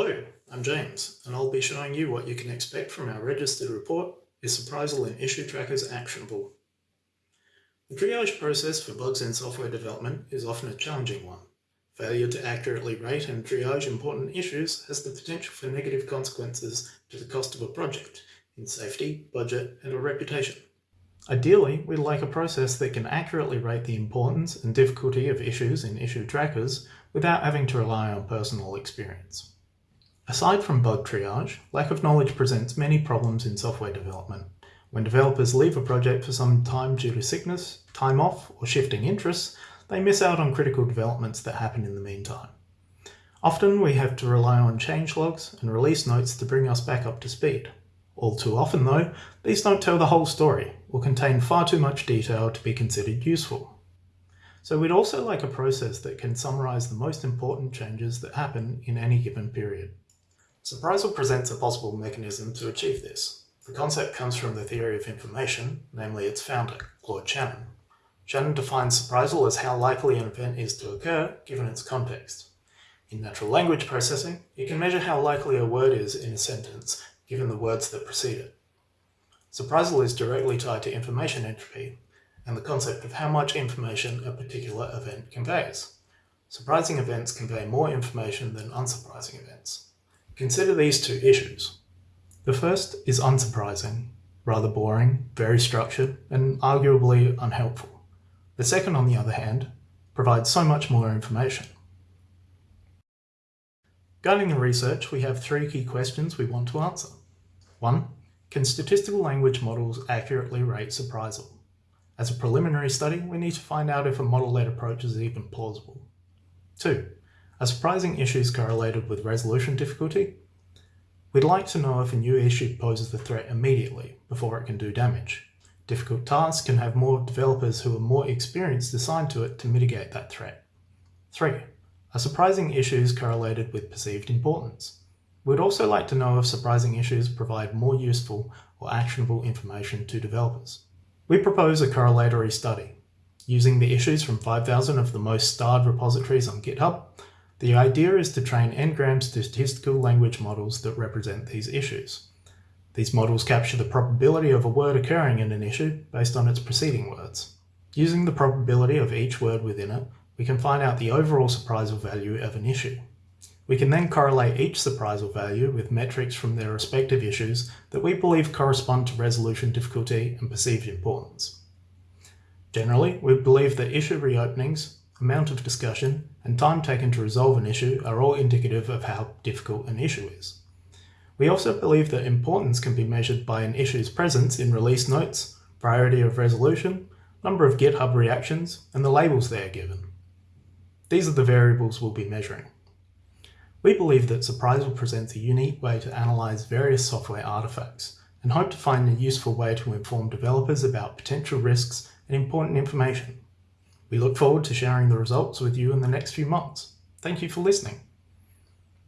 Hello, I'm James, and I'll be showing you what you can expect from our registered report, Is Surprisal in Issue Trackers Actionable? The triage process for bugs in software development is often a challenging one. Failure to accurately rate and triage important issues has the potential for negative consequences to the cost of a project in safety, budget, and a reputation. Ideally, we'd like a process that can accurately rate the importance and difficulty of issues in issue trackers without having to rely on personal experience. Aside from bug triage, lack of knowledge presents many problems in software development. When developers leave a project for some time due to sickness, time off, or shifting interests, they miss out on critical developments that happen in the meantime. Often we have to rely on changelogs and release notes to bring us back up to speed. All too often though, these don't tell the whole story, or contain far too much detail to be considered useful. So we'd also like a process that can summarise the most important changes that happen in any given period. Surprisal presents a possible mechanism to achieve this. The concept comes from the theory of information, namely its founder, Claude Shannon. Shannon defines surprisal as how likely an event is to occur given its context. In natural language processing, you can measure how likely a word is in a sentence given the words that precede it. Surprisal is directly tied to information entropy and the concept of how much information a particular event conveys. Surprising events convey more information than unsurprising events. Consider these two issues. The first is unsurprising, rather boring, very structured, and arguably unhelpful. The second, on the other hand, provides so much more information. Guiding the research, we have three key questions we want to answer. 1. Can statistical language models accurately rate surprisal? As a preliminary study, we need to find out if a model-led approach is even plausible. 2. Are surprising issues correlated with resolution difficulty? We'd like to know if a new issue poses the threat immediately, before it can do damage. Difficult tasks can have more developers who are more experienced assigned to it to mitigate that threat. 3. Are surprising issues correlated with perceived importance? We'd also like to know if surprising issues provide more useful or actionable information to developers. We propose a correlatory study. Using the issues from 5,000 of the most starred repositories on GitHub, the idea is to train n-gram statistical language models that represent these issues. These models capture the probability of a word occurring in an issue based on its preceding words. Using the probability of each word within it, we can find out the overall surprisal value of an issue. We can then correlate each surprisal value with metrics from their respective issues that we believe correspond to resolution difficulty and perceived importance. Generally, we believe that issue reopenings, amount of discussion, and time taken to resolve an issue are all indicative of how difficult an issue is. We also believe that importance can be measured by an issue's presence in release notes, priority of resolution, number of GitHub reactions, and the labels they are given. These are the variables we'll be measuring. We believe that Surprisal presents a unique way to analyze various software artifacts and hope to find a useful way to inform developers about potential risks and important information. We look forward to sharing the results with you in the next few months. Thank you for listening.